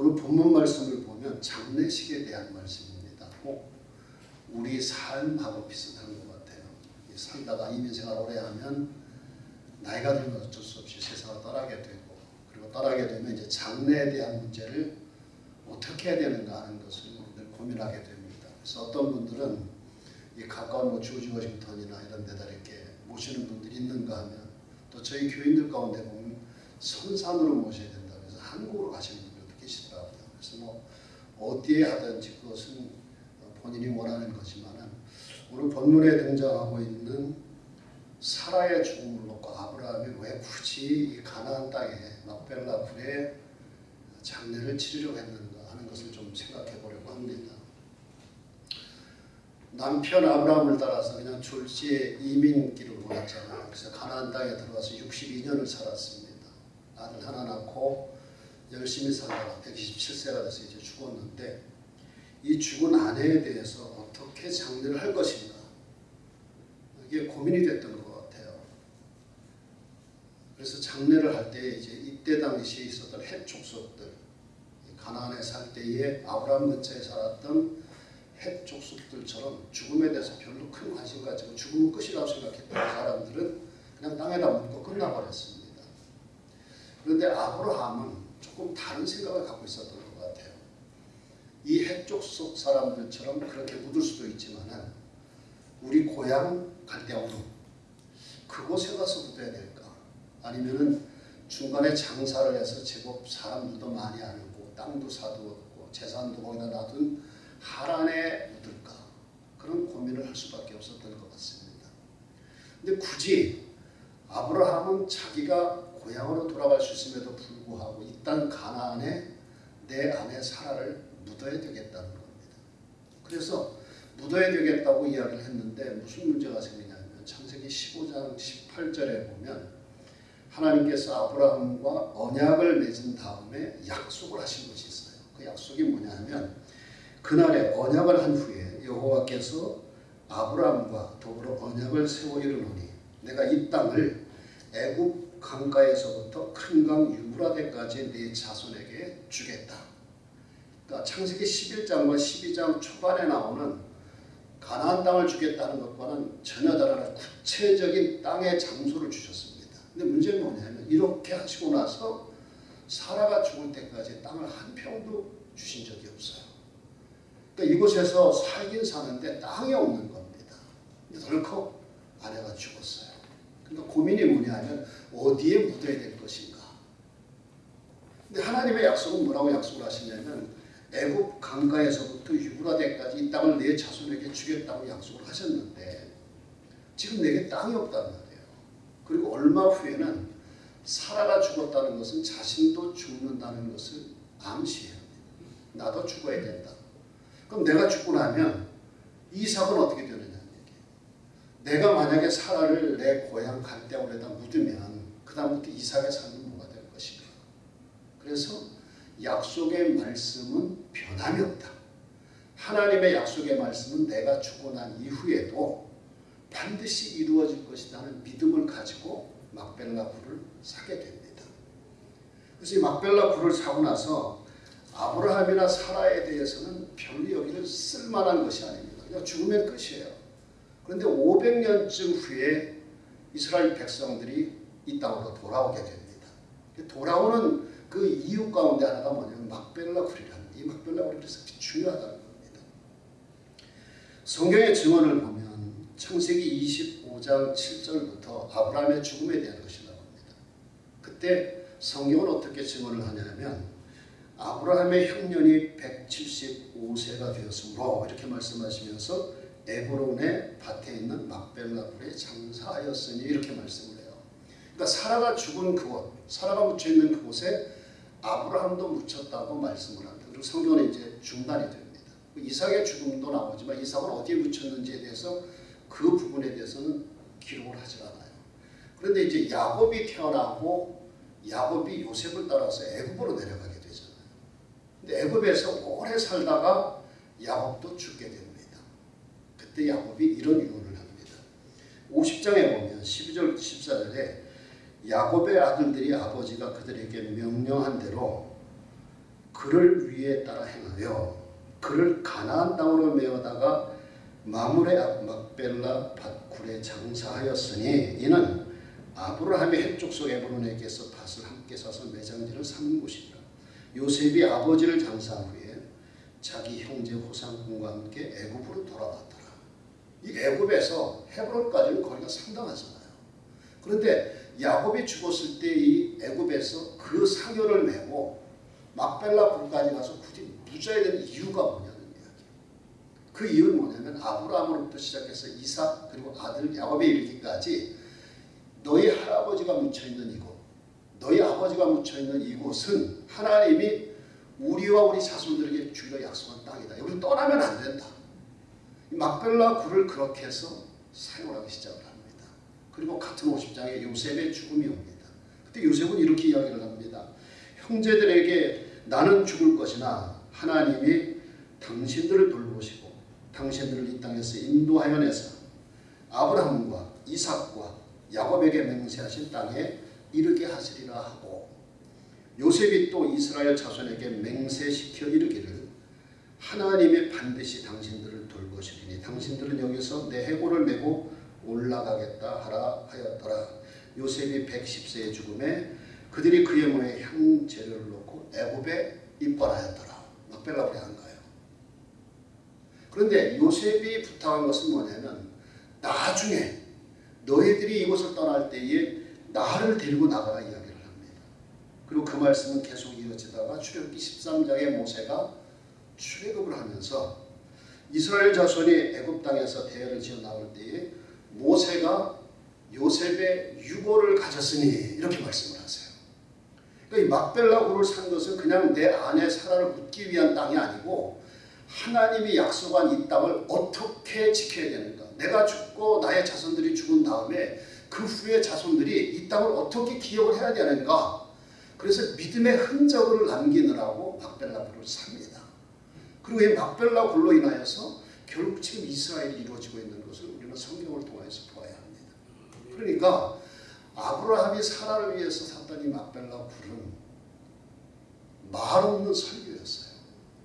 오늘 본문 말씀을 보면 장례식에 대한 말씀입니다. 꼭 우리 삶하고 비슷한 것 같아요. 살다가 이민생활 오래 하면 나이가 들면 어쩔 수 없이 세상을 떠나게 되고 그리고 떠나게 되면 이제 장래에 대한 문제를 어떻게 해야 되는가 하는 것을 늘 고민하게 됩니다. 그래서 어떤 분들은 이 가까운 뭐 조지 워싱턴이나 이런 데다 이렇게 모시는 분들이 있는가 하면 또 저희 교인들 가운데 보면 선산으로 모셔야 된다 그래서 한국으로 가시는 뭐 어디에 하든지 그것은 본인이 원하는 거지만은 오늘 본문에 등장하고 있는 사라의 죽음을 놓고 아브라함이 왜 굳이 이 가나안 땅에 막벨라 굴에 장례를 치르려고 했는가 하는 것을 좀 생각해 보려고 합니다. 남편 아브라함을 따라서 그냥 졸지에 이민길을 몰았잖아요. 그래서 가나안 땅에 들어가서 62년을 살았습니다. 아들 하나 낳고 열심히 살다가 127세가 돼서 이제 죽었는데 이 죽은 아내에 대해서 어떻게 장례를 할 것인가 이게 고민이 됐던 것 같아요. 그래서 장례를 할 때 이제 이때 당시에 있었던 헷 족속들 가나안에 살 때에 아브라함 근처에 살았던 헷 족속들처럼 죽음에 대해서 별로 큰 관심 가지고 죽음은 끝이라고 생각했던 사람들은 그냥 땅에다 묻고 끝나버렸습니다. 그런데 아브라함은 조금 다른 생각을 갖고 있었던 것 같아요. 이 헷족속 사람들처럼 그렇게 묻을 수도 있지만 우리 고향 갈대아우루 그곳에 가서 묻어야 될까? 아니면은 중간에 장사를 해서 제법 사람들도 많이 알고 땅도 사두었고 재산도 거기다 놔둔 하란에 묻을까? 그런 고민을 할 수밖에 없었던 것 같습니다. 근데 굳이 아브라함은 자기가 고향으로 돌아갈 수 있음에도 불구하고 이 땅 가나안에 내 아내 사라를 묻어야 되겠다는 겁니다. 그래서 묻어야 되겠다고 이야기를 했는데 무슨 문제가 생기냐면 창세기 15장 18절에 보면 하나님께서 아브라함과 언약을 맺은 다음에 약속을 하신 것이 있어요. 그 약속이 뭐냐면 그날에 언약을 한 후에 여호와께서 아브라함과 더불어 언약을 세워 이르노니 내가 이 땅을 애굽 강가에서부터 큰 강 유브라데까지 네 자손에게 주겠다. 그러니까 창세기 11장과 12장 초반에 나오는 가나안 땅을 주겠다는 것과는 전혀 다른 구체적인 땅의 장소를 주셨습니다. 근데 문제는 뭐냐면 이렇게 하시고 나서 사라가 죽을 때까지 땅을 한 평도 주신 적이 없어요. 그러니까 이곳에서 살긴 사는데 땅이 없는 겁니다. 덜컥 아내가 죽었어요. 그러니까 고민이 뭐냐면 어디에 묻어야 될 것인가. 근데 하나님의 약속은 뭐라고 약속을 하시냐면 애굽 강가에서부터 유브라데까지 이 땅을 내 자손에게 주겠다고 약속을 하셨는데 지금 내게 땅이 없단 말이에요. 그리고 얼마 후에는 사라가 죽었다는 것은 자신도 죽는다는 것을 암시해요. 나도 죽어야 된다. 그럼 내가 죽고 나면 이삭은 어떻게 되느냐. 내가 만약에 사라를 내 고향 갈대아울에다 묻으면 그 다음부터 이삭의 삶은 뭐가 될 것인가. 그래서 약속의 말씀은 변함이 없다. 하나님의 약속의 말씀은 내가 죽고 난 이후에도 반드시 이루어질 것이라는 믿음을 가지고 막벨라 굴을 사게 됩니다. 그래서 이 막벨라 굴을 사고 나서 아브라함이나 사라에 대해서는 별로 여기를 쓸만한 것이 아닙니다. 그냥 죽으면 끝이에요. 그런데 500년쯤 후에 이스라엘 백성들이 이 땅으로 돌아오게 됩니다. 돌아오는 그 이유 가운데 하나가 뭐냐면 막벨라 굴이라는 이 막벨라 그래서 중요하다는 겁니다. 성경의 증언을 보면 창세기 25장 7절부터 아브라함의 죽음에 대한 것이 나옵니다. 그때 성경은 어떻게 증언을 하냐면 아브라함의 흉년이 175세가 되었으므로 이렇게 말씀하시면서 에브론의 밭에 있는 막벨라 굴에 장사하였으니 이렇게 말씀을 해요. 그러니까 사라가 죽은 그곳, 사라가 묻혀 있는 그곳에 아브라함도 묻혔다고 말씀을 합니다. 그리고 성경은 이제 중단이 됩니다. 이삭의 죽음도 나오지만 이삭은 어디에 묻혔는지에 대해서 그 부분에 대해서는 기록을 하지 않아요. 그런데 이제 야곱이 태어나고 야곱이 요셉을 따라서 애굽으로 내려가게 되잖아요. 근데 애굽에서 오래 살다가 야곱도 죽게 됩니다. 그때 야곱이 이런 유언을 합니다. 50장에 보면 12절 14절에 야곱의 아들들이 아버지가 그들에게 명령한 대로 그를 위에 따라 행하여 그를 가나안 땅으로 메어다가 마물의 앞 막벨라 밭굴에 장사하였으니 이는 아브라함의 헷족속 에브론에게서 밭을 함께 사서 매장지를 삼은 곳이라 요셉이 아버지를 장사한 후에 자기 형제 호상군과 함께 애굽으로 돌아갔더라 이 애굽에서 헤브론까지는 거리가 상당하잖아요 그런데 야곱이 죽었을 때 이 애굽에서 그 사교를 메고 막벨라 굴까지 가서 굳이 무자야 되는 이유가 뭐냐는 이야기. 그 이유는 뭐냐면 아브라함으로부터 시작해서 이삭 그리고 아들 야곱에 이르기까지 너희 할아버지가 묻혀 있는 이곳, 너희 아버지가 묻혀 있는 이곳은 하나님이 우리와 우리 자손들에게 주기로 약속한 땅이다. 여기를 떠나면 안 된다. 막벨라 굴을 그렇게 해서 사용하기 시작을 합니다. 그리고 같은 50장에 요셉의 죽음이 옵니다. 그때 요셉은 이렇게 이야기를 합니다. 형제들에게 나는 죽을 것이나 하나님이 당신들을 돌보시고 당신들을 이 땅에서 인도하여 내사 아브라함과 이삭과 야곱에게 맹세하신 땅에 이르게 하시리라 하고 요셉이 또 이스라엘 자손에게 맹세시켜 이르기를 하나님이 반드시 당신들을 돌보시리니 당신들은 여기서 내 해골을 메고 올라가겠다 하라 하였더라. 요셉이 110세의 죽음에 그들이 그의 몸에 향재료를 놓고 애굽에 입벌하였더라. 막벨라불에 한 거예요. 그런데 요셉이 부탁한 것은 뭐냐면 나중에 너희들이 이곳을 떠날 때에 나를 데리고 나가라 이야기를 합니다. 그리고 그 말씀은 계속 이어지다가 출애굽기 13장에 모세가 출애굽을 하면서 이스라엘 자손이 애굽 땅에서 대열을 지어 나올 때에 모세가 요셉의 유고를 가졌으니 이렇게 말씀을 하세요. 그러니까 이 막벨라굴을 산 것은 그냥 내 아내 사라를 묻기 위한 땅이 아니고 하나님이 약속한 이 땅을 어떻게 지켜야 되는가. 내가 죽고 나의 자손들이 죽은 다음에 그 후에 자손들이 이 땅을 어떻게 기억을 해야 되는가. 그래서 믿음의 흔적을 남기느라고 막벨라굴을 삽니다. 그리고 이 막벨라 굴로 인하여서 결국 지금 이스라엘이 이루어지고 있는 것을 우리는 성경을 통해서 보아야 합니다. 그러니까 아브라함이 사라를 위해서 샀던 이 막벨라 굴은 말 없는 설교였어요.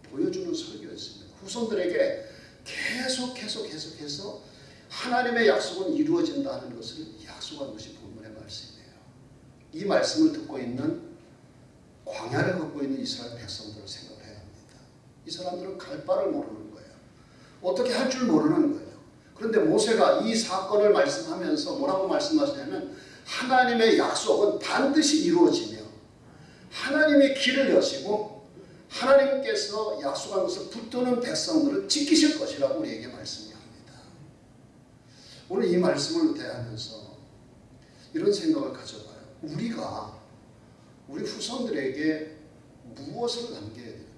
보여주는 설교였습니다. 후손들에게 계속 계속 계속해서 하나님의 약속은 이루어진다는 것을 약속한 것이 본문의 말씀이에요. 이 말씀을 듣고 있는 광야를 걷고 있는 이스라엘 백성들을 생각해야 합니다. 이 사람들은 갈 바를 모르는 거예요. 어떻게 할 줄 모르는 거예요. 그런데 모세가 이 사건을 말씀하면서 뭐라고 말씀하시냐면 하나님의 약속은 반드시 이루어지며 하나님의 길을 여시고 하나님께서 약속한 것을 붙드는 백성들을 지키실 것이라고 우리에게 말씀합니다. 오늘 이 말씀을 대하면서 이런 생각을 가져봐요. 우리가 우리 후손들에게 무엇을 남겨야 되는가?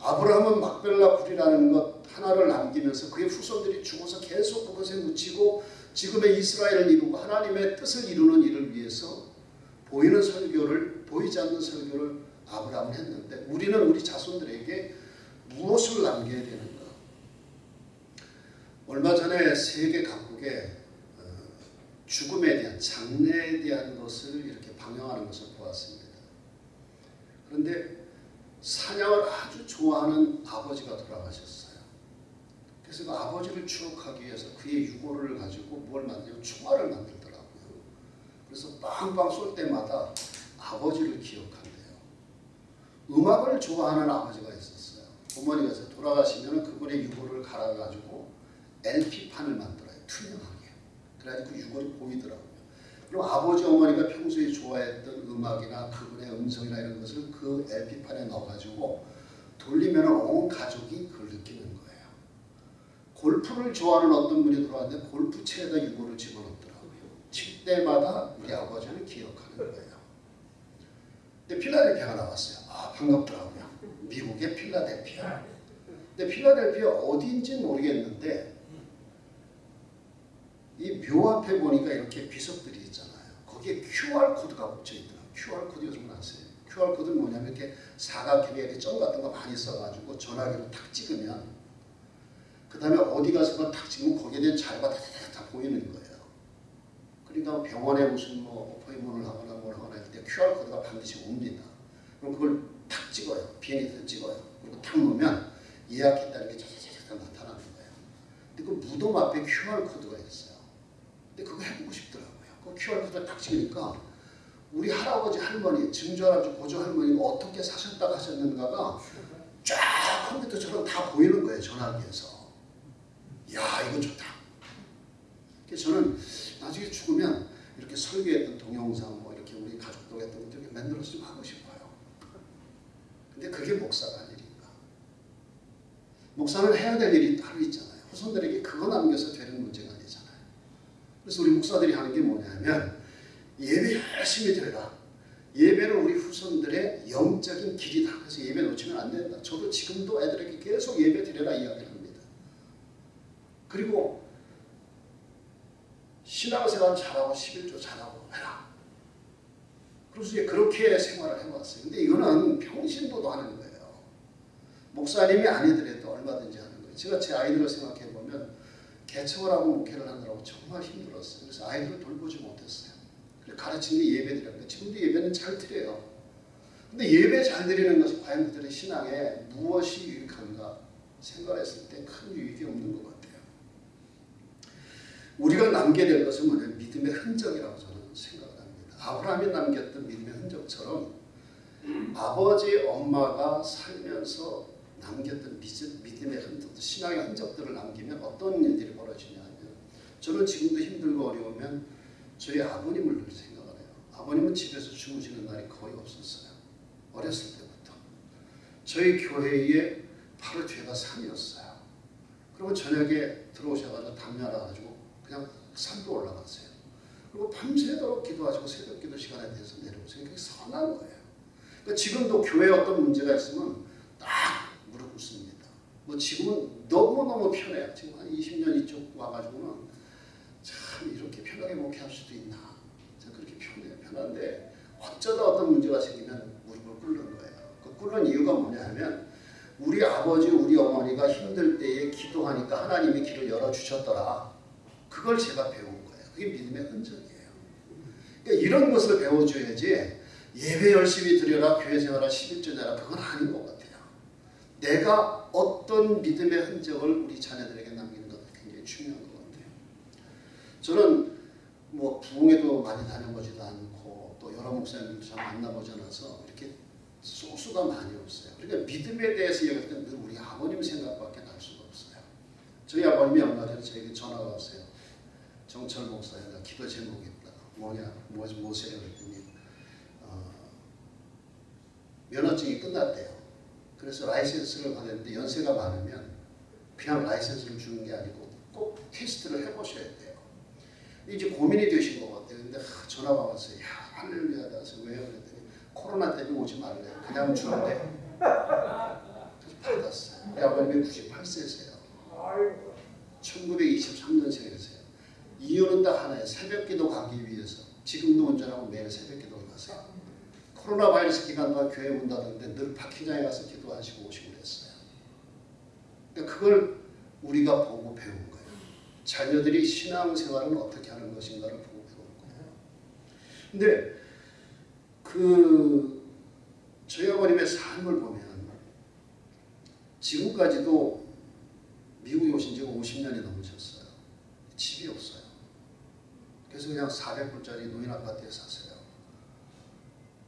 아브라함은 막벨라 굴이라는 것 하나를 남기면서 그의 후손들이 죽어서 계속 그것에 묻히고 지금의 이스라엘을 이루고 하나님의 뜻을 이루는 일을 위해서 보이는 설교를 보이지 않는 설교를 아브라함은 했는데 우리는 우리 자손들에게 무엇을 남겨야 되는가? 얼마 전에 세계 각국에 어, 죽음에 대한 장래에 대한 것을 이렇게 방영하는 것을 보았습니다. 그런데 사냥을 아주 좋아하는 아버지가 돌아가셨어요. 그래서 그 아버지를 추억하기 위해서 그의 유골을 가지고 뭘 만들고 총알을 만들더라고요. 그래서 빵빵 쏠 때마다 아버지를 기억한대요. 음악을 좋아하는 아버지가 있었어요. 어머니가 돌아가시면 그분의 유골을 갈아가지고 LP판을 만들어요. 투명하게. 그래가지고 그 유골이 보이더라고요. 그리고 아버지 어머니가 평소에 좋아했던 음악이나 그분의 음성이나 이런 것을 그 LP판에 넣어가지고 돌리면 온 가족이 그걸 느끼는 거예요. 골프를 좋아하는 어떤 분이 들어왔는데 골프채에다 유골을 집어넣더라고요. 칠 때마다 우리 아버지를 기억하는 거예요. 근데 필라델피아가 나왔어요. 아 반갑더라고요. 미국의 필라델피아. 근데 필라델피아 어디인지 모르겠는데 이 묘 앞에 보니까 이렇게 비석들이 있잖아요. 거기에 QR 코드가 붙여 있더라고요. QR 코드 요즘 아세요? QR 코드는 뭐냐면 이렇게 사각형에 점 같은 거 많이 써가지고 전화기로 탁 찍으면 그 다음에 어디 가서 탁 찍으면 거기에 대한 자료가 다 보이는 거예요. 그러니까 병원에 무슨 뭐 appoint를 하거나 뭘 하거나 할 때 QR 코드가 반드시 옵니다. 그럼 그걸 탁 찍어요. 비행기에서 찍어요. 그리고 탁 놓으면 예약했다는 게 자자자자 나타나는 거예요. 근데 그 무덤 앞에 QR 코드가 있어요. 근데 그거 해보고 싶더라고요. 그 QR 코드 딱 찍으니까 우리 할아버지 할머니, 증조 할아버지, 고조 할머니가 어떻게 사셨다 하셨는가가 쫙 컴퓨터처럼 다 보이는 거예요. 전화기에서. 야 이거 좋다. 그래서 저는 나중에 죽으면 이렇게 설계했던 동영상 뭐 이렇게 우리 가족들 했던 것들 만들어서 좀 하고 싶어요. 근데 그게 목사가 할 일인가? 목사는 해야 될 일이 따로 있잖아요. 후손들에게 그거 남겨서 되는 문제가. 그래서 우리 목사들이 하는 게 뭐냐면 예배 열심히 드려라. 예배는 우리 후손들의 영적인 길이다. 그래서 예배 놓치면 안 된다. 저도 지금도 애들에게 계속 예배 드려라 이야기를 합니다. 그리고 신앙생활 잘하고 11조 잘하고 해라. 그래서 이제 그렇게 생활을 해왔어요. 근데 이거는 평신도도 하는 거예요. 목사님이 아니더라도 얼마든지 하는 거예요. 제가 제 아이들을 생각해 보면 개척을 하고 목회를 하느라고 정말 힘들었어요. 그래서 아이들을 돌보지 못했어요. 그래서 가르친 게 예배드렸는데 지금도 예배는 잘 드려요. 근데 예배 잘 드리는 것이 과연 그들의 신앙에 무엇이 유익한가 생각했을 때 큰 유익이 없는 것 같아요. 우리가 남게 될 것은 뭐냐면 믿음의 흔적이라고 저는 생각을 합니다. 아브라함이 남겼던 믿음의 흔적처럼 아버지 엄마가 살면서 남겼던 믿음의 흔적, 신앙의 흔적들을 남기면 어떤 일들이 저는 지금도 힘들고 어려우면 저희 아버님을 늘 생각을 해요. 아버님은 집에서 주무시는 날이 거의 없었어요. 어렸을 때부터. 저희 교회에 바로 뒤가 산이었어요. 그리고 저녁에 들어오셔가지고 담요 하나 가지고 그냥 산도 올라갔어요. 그리고 밤새도록 기도하시고 새벽 기도 시간에 대해서 내려오세요. 그게 선한 거예요. 그러니까 지금도 교회에 어떤 문제가 있으면 딱 무릎 꿇습니다. 뭐 지금은 너무너무 편해요. 지금 한 20년 이쪽 와가지고는 참 이렇게 편하게 목회할 수도 있나. 참 그렇게 편해요. 편한데 어쩌다 어떤 문제가 생기면 무릎을 꿇는 거예요. 그 꿇는 이유가 뭐냐 하면 우리 아버지, 우리 어머니가 힘들 때에 기도하니까 하나님이 길을 열어주셨더라. 그걸 제가 배운 거예요. 그게 믿음의 흔적이에요. 그러니까 이런 것을 배워줘야지 예배 열심히 드려라, 교회 생활을 11조 내라 그건 아닌 것 같아요. 내가 어떤 믿음의 흔적을 우리 자녀들에게 남기는 것 굉장히 중요한 것 같아요. 저는 뭐 부흥회도 많이 다녀보지도 않고 또 여러 목사님들도 잘 만나보지 않아서 이렇게 소수가 많이 없어요. 그러니까 믿음에 대해서 얘기할 때는 늘 우리 아버님 생각밖에 날 수가 없어요. 저희 아버님이 얼마 전에 저에게 전화가 왔어요. 정철 목사님, 나 기도 제목이 있다. 뭐냐, 뭐, 뭐세요? 그랬더니 어, 면허증이 끝났대요. 그래서 라이센스를 받았는데 연세가 많으면 그냥 라이센스를 주는 게 아니고 꼭 테스트를 해보셔야 돼요. 이제 고민이 되신 것 같아요. 근데 하, 전화가 왔어요. 야, 할렐루야. 그래서 왜요? 그랬더니 코로나 때문에 오지 말래. 그냥 주는데. 받았어요. 아버님이 98세세요. 1923년생이세요. 이유는 딱 하나예요. 새벽기도 가기 위해서. 지금도 운전하고 매일 새벽기도 가세요. 코로나 바이러스 기간 동안 교회 문 닫았는데 늘 파킹장에 가서 기도하시고 오시고 그랬어요. 그러니까 그걸 우리가 보고 거예요. 자녀들이 신앙생활은 어떻게 하는 것인가를 보고 거예요. 근데 그 저희 아버님의 삶을 보면 지금까지도 미국에 오신 지가 50년이 넘으셨어요. 집이 없어요. 그래서 그냥 400불짜리 노인 아파트에 사세요.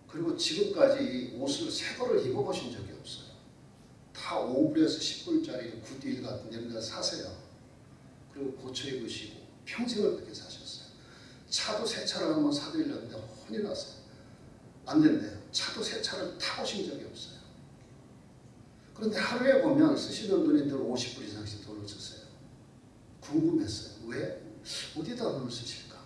그리고 지금까지 옷을 새 거를 입어보신 적이 없어요. 다 5불에서 10불짜리 구디일 같은 데를 사세요. 그리고 고쳐 입으시고 평생을 그렇게 사셨어요. 차도 새 차를 한번 사드리려는데 혼이 났어요. 안 된대요. 차도 새 차를 타보신 적이 없어요. 그런데 하루에 보면 쓰시는 돈이 늘 50불 이상씩 돈을 쓰세요. 궁금했어요. 왜? 어디다 돈을 쓰실까?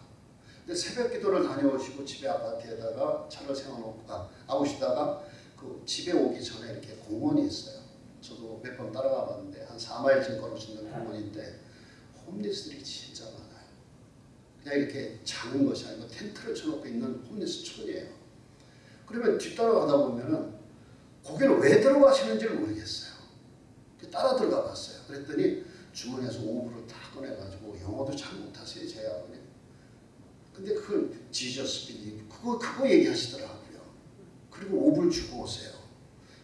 근데 새벽 기도를 다녀오시고 집에 아파트에다가 차를 세워놓고 가, 아오시다가 그 집에 오기 전에 이렇게 공원이 있어요. 저도 몇 번 따라가 봤는데 한 4마일쯤 걸을 수 있는 공원인데 홈리스들이 진짜 많아요. 그냥 이렇게 자는 것이 아니고 텐트를 쳐놓고 있는 홈리스 촌이에요. 그러면 뒤따라가다 보면은 거기를 왜 들어가시는지 를 모르겠어요. 따라 들어가 봤어요. 그랬더니 주머니에서 오브를 다 꺼내가지고 영어도 잘 못하세요, 제 아버님. 근데 그걸 지저스 빌리 그거 그거 얘기하시더라고요. 그리고 오브를 주고 오세요.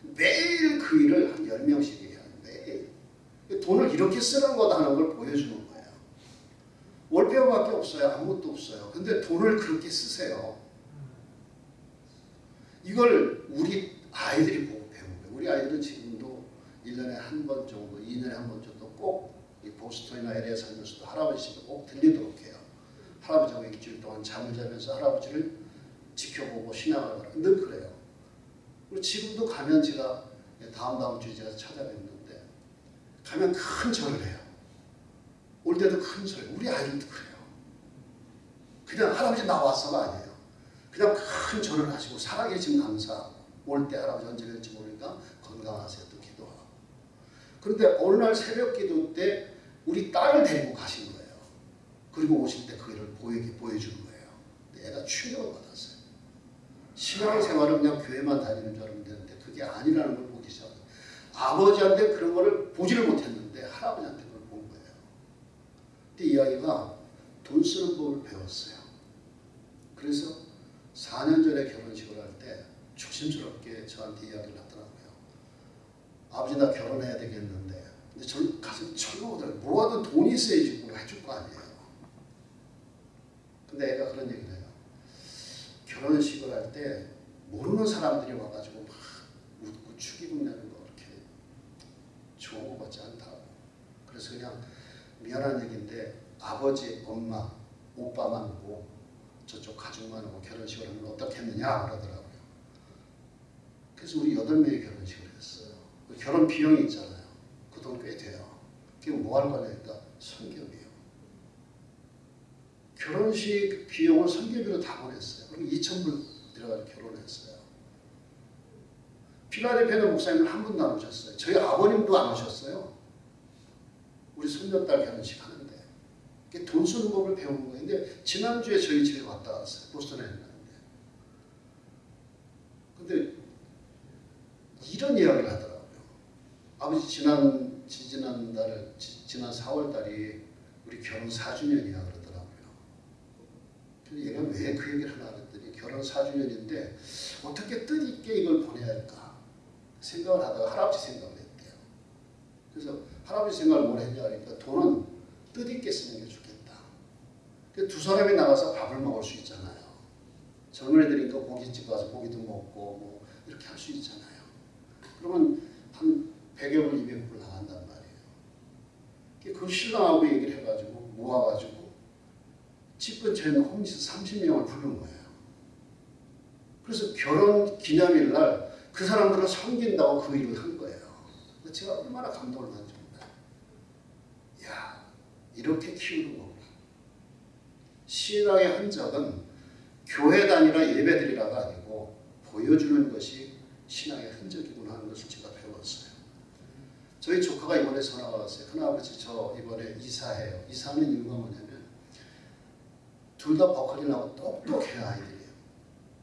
매일 그 일을 한 10명씩 해요. 매일. 돈을 이렇게 쓰는 거다 하는 걸 보여주는 월페어밖에 없어요. 아무것도 없어요. 근데 돈을 그렇게 쓰세요. 이걸 우리 아이들이 보고 거예요. 우리 아이들은 지금도 1년에 한 번 정도, 2년에 한 번 정도 꼭 이 보스턴이나 LA에 살면서도 할아버지 꼭 들리도록 해요. 할아버지하고 일주일 동안 잠을 자면서 할아버지를 지켜보고 신앙을 하라. 늘 그래요. 그리고 지금도 가면 제가 다음 다음 주에 제가 찾아뵙는데 가면 큰 절을 해요. 올 때도 큰 절. 우리 아이들도 그래요. 그냥 할아버지 나와서가 아니에요. 그냥 큰 절을 하시고 살아계신 감사하고 올 때 할아버지 언제 될지 모르니까 건강하세요 또 기도하고 그런데 어느 날 새벽 기도 때 우리 딸을 데리고 가신 거예요. 그리고 오실 때그 일을 보이게 보여주는 거예요. 애가 충격을 받았어요. 신앙생활은 그냥 교회만 다니는 줄 알면 되는데 그게 아니라는 걸 보기 시작해요. 아버지한테 그런 거를 보지를 못했는데 할아버지한테 그걸 본 거예요. 근데 이야기가 돈 쓰는 법을 배웠어요. 그래서 4년 전에 결혼식을 할 때 조심스럽게 저한테 이야기를 하더라고요. 아버지 나 결혼해야 되겠는데 근데 저 가슴 철렁하더라고요. 뭐하든 돈이 있어야지 뭘 해줄 거 아니에요. 근데 애가 그런 얘기를 해요. 결혼식을 할 때 모르는 사람들이 와가지고 막 웃고 축의금 내는 거 그렇게 좋은 거 같지 않다고. 그래서 그냥 미안한 얘기인데 아버지, 엄마, 오빠만 오고 저쪽 가족만 오고 결혼식을 하면 어떻겠느냐 그러더라고요. 그래서 우리 여덟 명이 결혼식을 했어요. 그 결혼 비용이 있잖아요. 그 돈 꽤 돼요. 그게 뭐 할 거냐니까 선교비요. 결혼식 비용을 선교비로 다 보냈어요. 그리고 2천불 들어가서 결혼했어요. 필라델피아 목사님은 한 분도 안 오셨어요. 저희 아버님도 안 오셨어요. 우리 손녀딸 결혼식. 그게 돈 쓰는 법을 배우는 거예요. 근데 지난주에 저희 집에 왔다 갔어요. 보스턴에 했는데. 근데 이런 이야기를 하더라고요. 아버지 지난 지지난 달 지- 지난 4월 달이 우리 결혼 4주년이야 그러더라고요. 근데 얘가 왜 그 얘기를 하나 그랬더니 결혼 4주년인데 어떻게 뜻있게 이걸 보내야 할까 생각을 하다가 할아버지 생각을 했대요. 그래서 할아버지 생각을 뭘 했냐 하니까 돈은 뜻있게 쓰는 게 좋겠다. 그두 사람이 나가서 밥을 먹을 수 있잖아요. 젊은 애들이니까 고깃집 가서 고기도 먹고 뭐 이렇게 할 수 있잖아요. 그러면 한 100여 불, 200불 나간단 말이에요. 그 신랑하고 얘기를 해가지고 모아가지고 집 근처에 있는 홈리스 30명을 부른 거예요. 그래서 결혼 기념일 날 그 사람들을 섬긴다고 그 일을 한 거예요. 제가 얼마나 감동을 받는지 몰라요. 야 이렇게 키우는 거구나. 신앙의 흔적은 교회 다니라 예배 드리라가 아니고 보여주는 것이 신앙의 흔적이구나 하는 것을 제가 배웠어요. 저희 조카가 이번에 전화가 왔어요. 큰아버지 저 이번에 이사해요. 이사하는 이유가 뭐냐면 둘 다 버클리 나고 똑똑해요 아이들이요.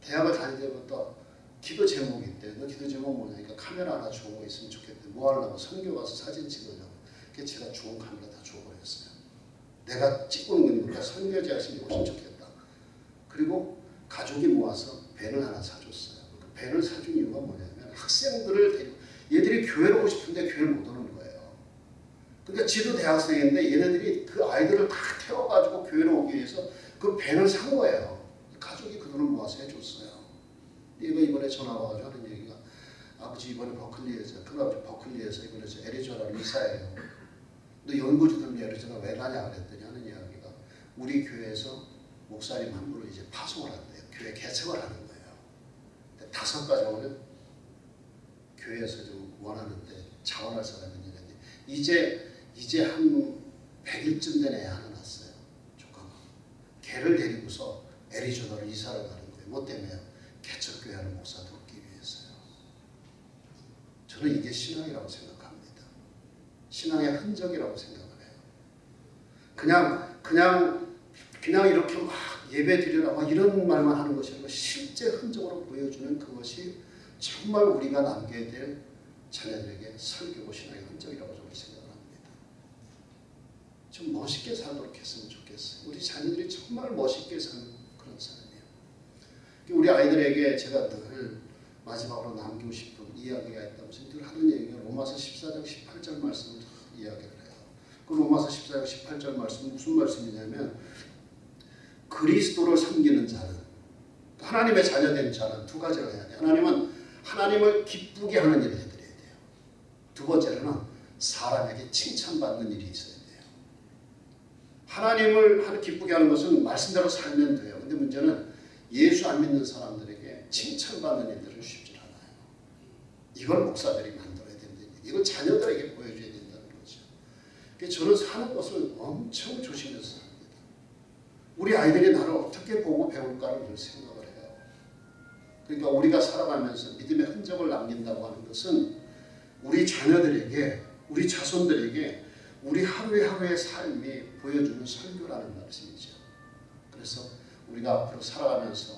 대학을 다닐 때부터 기도 제목이 있대. 너 기도 제목 뭐냐니까 카메라 하나 거 있으면 좋겠대. 뭐 하려고 선교 가서 사진 찍으려고. 그래서 제가 좋은 카메라 다 줘버렸어요. 내가 찍고 있는 거니까 선교지 하시면 훨씬 좋겠다. 그리고 가족이 모아서 밴을 하나 사줬어요. 그 밴을 사준 이유가 뭐냐면 학생들을 데리고 얘들이 교회로 오고 싶은데 교회를 못 오는 거예요. 그러니까 지도 대학생인데 얘네들이 그 아이들을 다 태워가지고 교회로 오기 위해서 그 밴을 산 거예요. 가족이 그 돈을 모아서 해줬어요. 얘가 이번에 전화 와가지고 하는 얘기가 아버지 이번에 버클리에서 큰아버지 버클리에서 이번에 저 애리조나 이사해요. 너 연구주들 애리조나 왜 가냐 그랬더니 하는 이야기가 우리 교회에서 목사님 한 분을 이제 파송을 한대요. 교회 개척을 하는 거예요. 다섯 가정을 교회에서 좀 원하는데 자원할 사람이 있는데 이제 이제 한 100일쯤 된 애 하나 낳았어요. 조카가. 걔를 데리고서 애리조나로 이사를 가는 거예요. 뭐 때문에요? 개척교회하는 목사 돕기 위해서요. 저는 이게 신앙이라고 생각합니다. 신앙의 흔적이라고 생각을 해요. 그냥 그냥 그냥 이렇게 막 예배 드리라 막 이런 말만 하는 것이 아니고 실제 흔적으로 보여주는 그것이 정말 우리가 남겨야 될 자녀들에게 설교고 신앙의 흔적이라고 저는 생각을 합니다. 좀 멋있게 살도록 했으면 좋겠어요. 우리 자녀들이 정말 멋있게 사는 그런 사람이에요. 우리 아이들에게 제가 늘 마지막으로 남기고 싶은 이야기가 있다면 늘 하는 얘기가 로마서 14장 18절 말씀을 이야기를 해요. 그 로마서 14장 18절 말씀은 무슨 말씀이냐면 그리스도를 섬기는 자는 하나님의 자녀된 자는 두 가지를 해야 돼요. 하나님은 하나님을 기쁘게 하는 일을 해드려야 돼요. 두 번째로는 사람에게 칭찬받는 일이 있어야 돼요. 하나님을 하나 기쁘게 하는 것은 말씀대로 살면 돼요. 근데 문제는 예수 안 믿는 사람들에게 칭찬받는 일들은 쉽지 않아요. 이걸 목사들이 만들어야 얘기. 이걸 자녀들에게 보여줘야 된다는 거죠. 그래서 저는 사는 것을 엄청 조심해서 삽니다. 우리 아이들이 나를 어떻게 보고 배울까를 늘 생각을 해요. 그러니까 우리가 살아가면서 믿음의 흔적을 남긴다고 하는 것은 우리 자녀들에게, 우리 자손들에게 우리 하루의 하루의 삶이 보여주는 설교라는 말씀이죠. 그래서 우리가 앞으로 살아가면서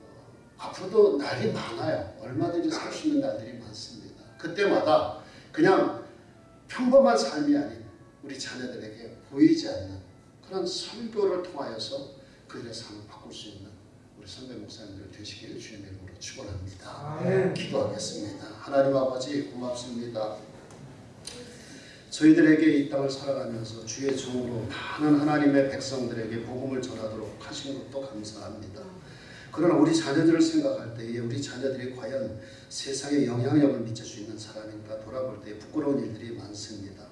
어, 앞으로도 날이 많아요. 얼마든지 살 수 있는 날들이 많습니다. 그때마다 그냥 평범한 삶이 아닌 우리 자녀들에게 보이지 않는 그런 설교를 통하여서 그들의 삶을 바꿀 수 있는 우리 선배 목사님들 되시기를 주님의 이름으로 축원합니다. 기도하겠습니다. 하나님 아버지 고맙습니다. 저희들에게 이 땅을 살아가면서 주의 종으로 많은 하나님의 백성들에게 복음을 전하도록 하신 것도 감사합니다. 그러나 우리 자녀들을 생각할 때에 우리 자녀들이 과연 세상에 영향력을 미칠 수 있는 사람인가 돌아볼 때 부끄러운 일들이 많습니다.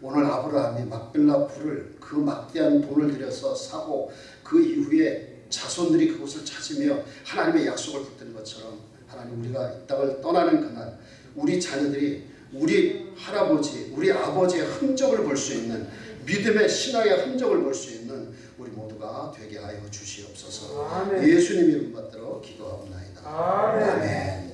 오늘 아브라함이 막빌라 풀을 그 막대한 돈을 들여서 사고 그 이후에 자손들이 그곳을 찾으며 하나님의 약속을 붙든 것처럼 하나님 우리가 이 땅을 떠나는 그날 우리 자녀들이 우리 할아버지, 우리 아버지의 흔적을 볼 수 있는 믿음의 신앙의 흔적을 볼 수 있는 되게 하여 주시옵소서. 아멘. 예수님 이름 받들어 기도하옵나이다. 아멘. 아멘.